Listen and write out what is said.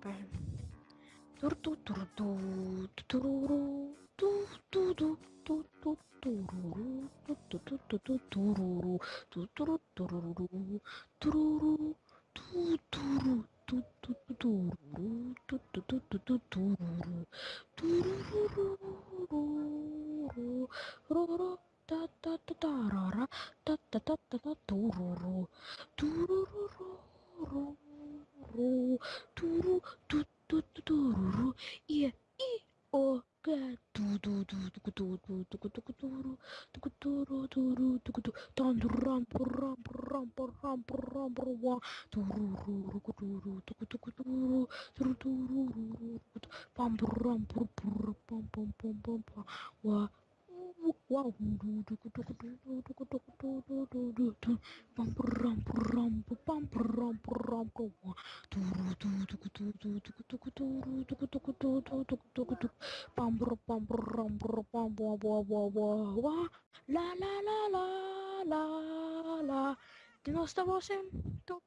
tu tu tu tururu tu tu tu tu tu tururu tu turu tururu tururu tu tu tu tu tururu tururu tururu tururu tururu tururu i i o ga tu tu tu tu tu tu tu tu tu turu tu turu turu tu tu tan ram ram ram ram ram wa turu ru ru turu tu tu tu turu turu turu pam ram pam pam pam pam pam wa wow la la la la la la